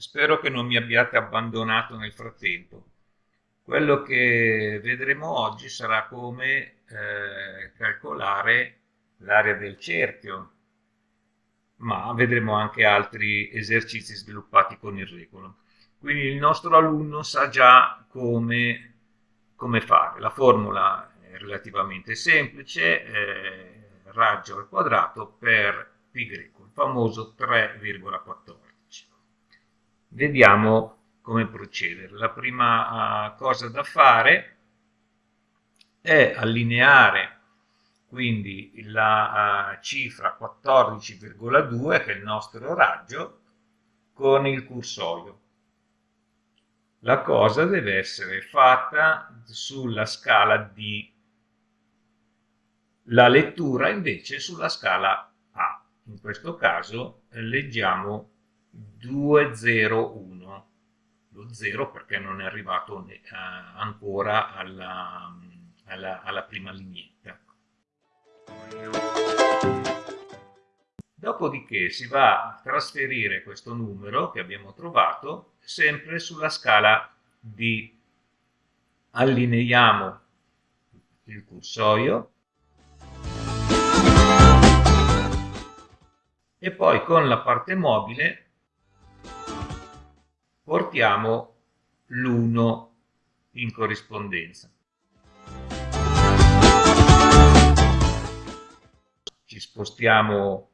spero che non mi abbiate abbandonato nel frattempo. Quello che vedremo oggi sarà come eh, calcolare l'area del cerchio, ma vedremo anche altri esercizi sviluppati con il regolo. Quindi il nostro alunno sa già come, come fare. La formula è relativamente semplice, eh, raggio al quadrato per greco, il famoso 3,14. Vediamo come procedere. La prima uh, cosa da fare è allineare quindi la uh, cifra 14,2 che è il nostro raggio con il cursorio. La cosa deve essere fatta sulla scala D, la lettura invece sulla scala A. In questo caso leggiamo 201 lo 0 perché non è arrivato uh, ancora alla, alla, alla prima lineetta. Dopodiché si va a trasferire questo numero che abbiamo trovato sempre sulla scala D. Allineiamo il cursorio e poi con la parte mobile portiamo l'1 in corrispondenza. Ci spostiamo,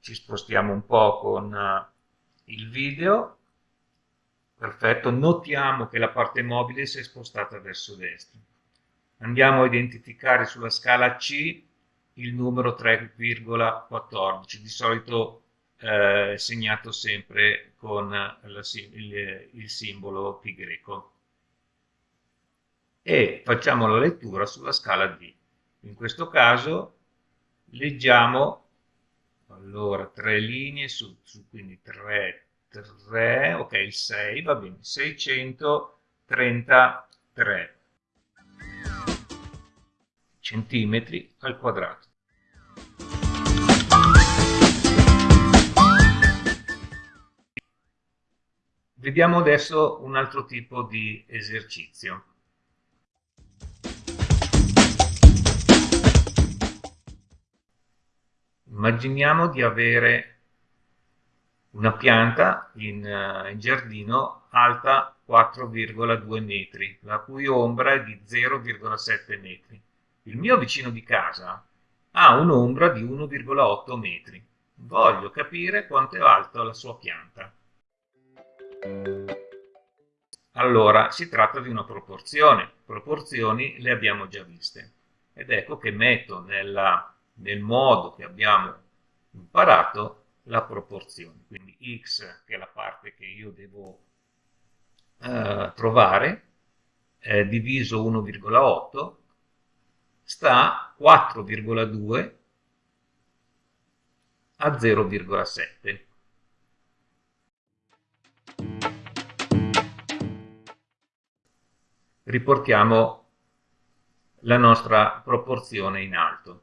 ci spostiamo un po' con eh, il video. Perfetto, notiamo che la parte mobile si è spostata verso destra. Andiamo a identificare sulla scala C il numero 3,14. Di solito eh, segnato sempre con la, il, il simbolo pi greco e facciamo la lettura sulla scala D. In questo caso leggiamo allora tre linee su, su quindi 3, 3, ok il 6 va bene 633 centimetri al quadrato Vediamo adesso un altro tipo di esercizio. Immaginiamo di avere una pianta in, uh, in giardino alta 4,2 metri, la cui ombra è di 0,7 metri. Il mio vicino di casa ha un'ombra di 1,8 metri. Voglio capire quanto è alta la sua pianta. Allora, si tratta di una proporzione. Proporzioni le abbiamo già viste. Ed ecco che metto nella, nel modo che abbiamo imparato la proporzione. Quindi x, che è la parte che io devo eh, trovare, eh, diviso 1,8, sta 4,2 a 0,7. Riportiamo la nostra proporzione in alto.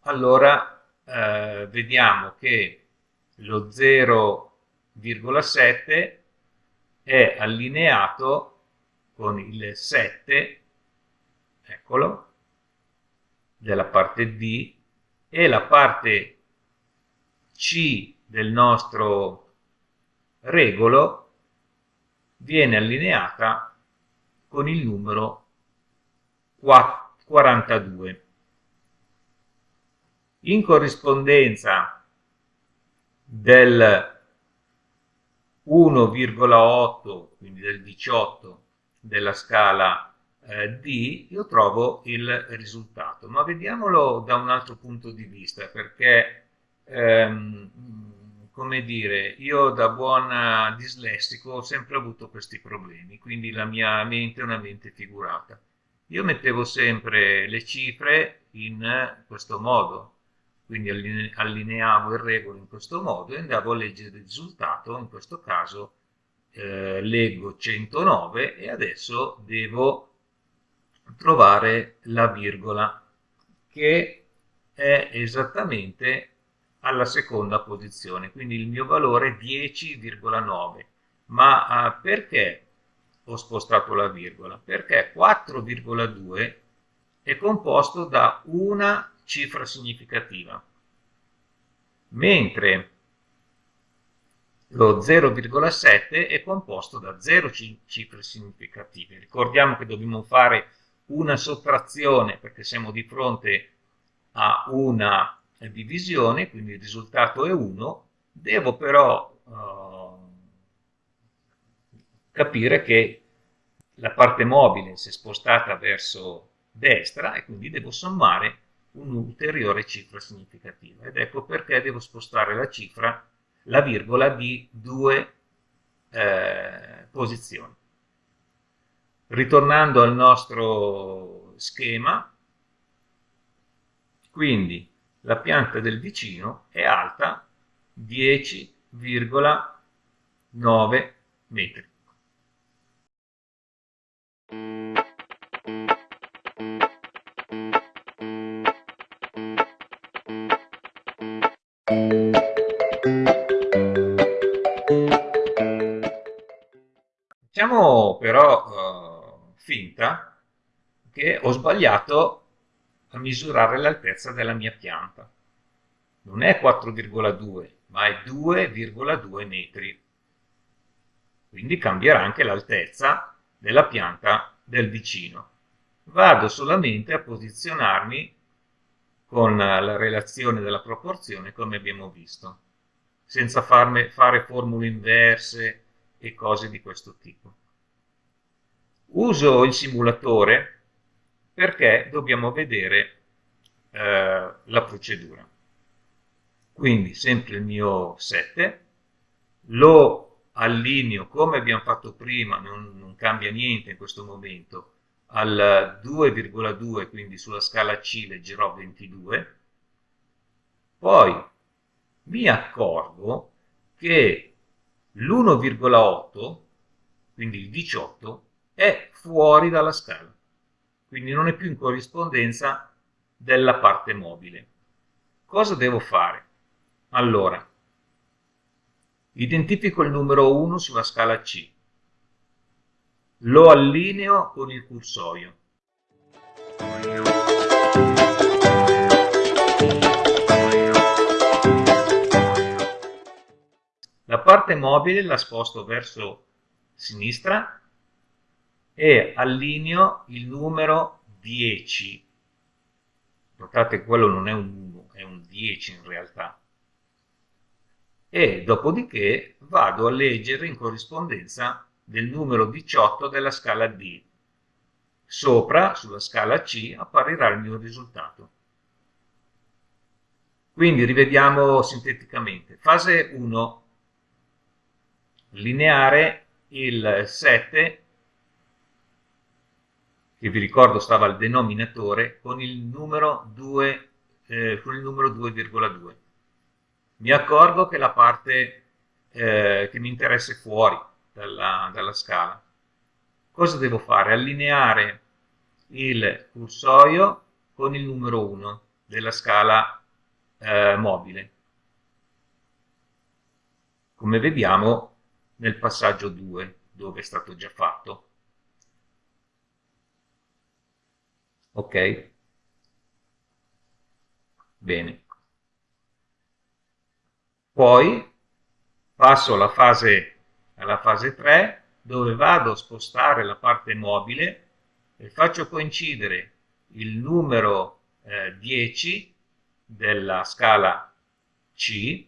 Allora eh, vediamo che lo 0,7 è allineato con il 7, eccolo, della parte D e la parte C del nostro regolo viene allineata con il numero 42. In corrispondenza del 1,8, quindi del 18 della scala eh, D, io trovo il risultato. Ma vediamolo da un altro punto di vista, perché ehm, come dire, io da buon dislessico ho sempre avuto questi problemi, quindi la mia mente è una mente figurata. Io mettevo sempre le cifre in questo modo, quindi allineavo il regolo in questo modo e andavo a leggere il risultato, in questo caso eh, leggo 109 e adesso devo trovare la virgola che è esattamente alla seconda posizione, quindi il mio valore è 10,9. Ma eh, perché ho spostato la virgola? Perché 4,2 è composto da una cifra significativa, mentre lo 0,7 è composto da 0 cifre significative. Ricordiamo che dobbiamo fare una sottrazione perché siamo di fronte a una divisione, quindi il risultato è 1, devo però uh, capire che la parte mobile si è spostata verso destra e quindi devo sommare un'ulteriore cifra significativa ed ecco perché devo spostare la cifra, la virgola di due eh, posizioni. Ritornando al nostro schema, quindi la pianta del vicino è alta 10,9 metri. Facciamo però uh, finta che ho sbagliato a misurare l'altezza della mia pianta. Non è 4,2, ma è 2,2 metri. Quindi cambierà anche l'altezza della pianta del vicino. Vado solamente a posizionarmi con la relazione della proporzione come abbiamo visto, senza farme, fare formule inverse e cose di questo tipo. Uso il simulatore perché dobbiamo vedere eh, la procedura. Quindi sempre il mio 7, lo allineo come abbiamo fatto prima, non, non cambia niente in questo momento, al 2,2, quindi sulla scala C leggerò 22, poi mi accorgo che l'1,8, quindi il 18, è fuori dalla scala quindi non è più in corrispondenza della parte mobile. Cosa devo fare? Allora, identifico il numero 1 sulla scala C, lo allineo con il cursorio. La parte mobile la sposto verso sinistra e allineo il numero 10. Notate quello non è un 1, è un 10 in realtà. E dopodiché vado a leggere in corrispondenza del numero 18 della scala D. Sopra, sulla scala C, apparirà il mio risultato. Quindi rivediamo sinteticamente. Fase 1. Lineare il 7 che vi ricordo stava al denominatore, con il numero 2,2. Eh, Mi accorgo che la parte eh, che mi interessa è fuori dalla, dalla scala. Cosa devo fare? Allineare il cursorio con il numero 1 della scala eh, mobile. Come vediamo nel passaggio 2, dove è stato già fatto. Ok? Bene. Poi passo alla fase, alla fase 3 dove vado a spostare la parte mobile e faccio coincidere il numero eh, 10 della scala C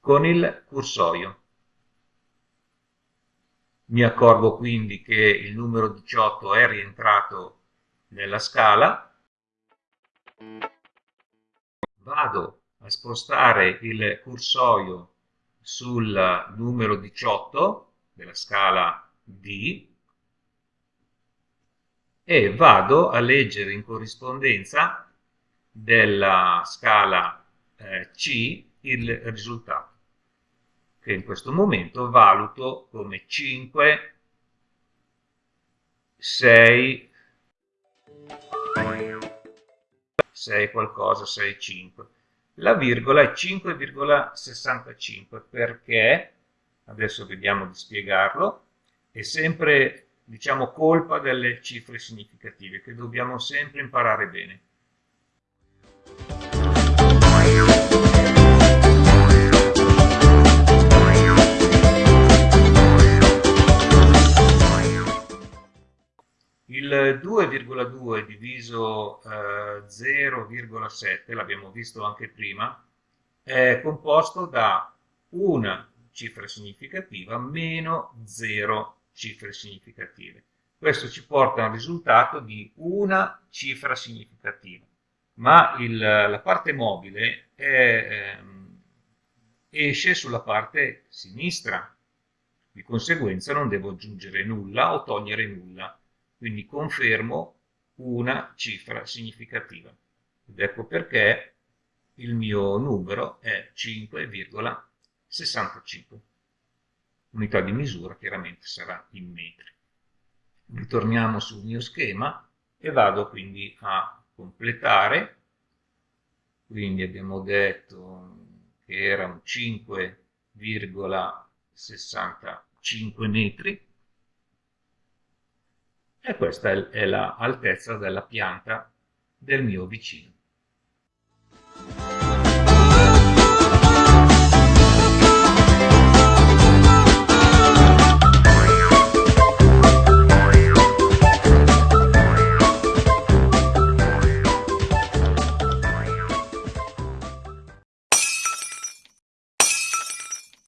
con il cursorio. Mi accorgo quindi che il numero 18 è rientrato nella scala. Vado a spostare il cursorio sul numero 18 della scala D e vado a leggere in corrispondenza della scala eh, C il risultato che in questo momento valuto come 5, 6, 6 qualcosa, 6, 5. la virgola è 5,65 perché, adesso vediamo di spiegarlo, è sempre diciamo colpa delle cifre significative che dobbiamo sempre imparare bene. 2,2 diviso eh, 0,7, l'abbiamo visto anche prima, è composto da una cifra significativa meno 0 cifre significative. Questo ci porta a un risultato di una cifra significativa, ma il, la parte mobile è, ehm, esce sulla parte sinistra, di conseguenza non devo aggiungere nulla o togliere nulla. Quindi confermo una cifra significativa. Ed ecco perché il mio numero è 5,65. Unità di misura chiaramente sarà in metri. Ritorniamo sul mio schema e vado quindi a completare. Quindi abbiamo detto che erano 5,65 metri e questa è l'altezza della pianta del mio vicino.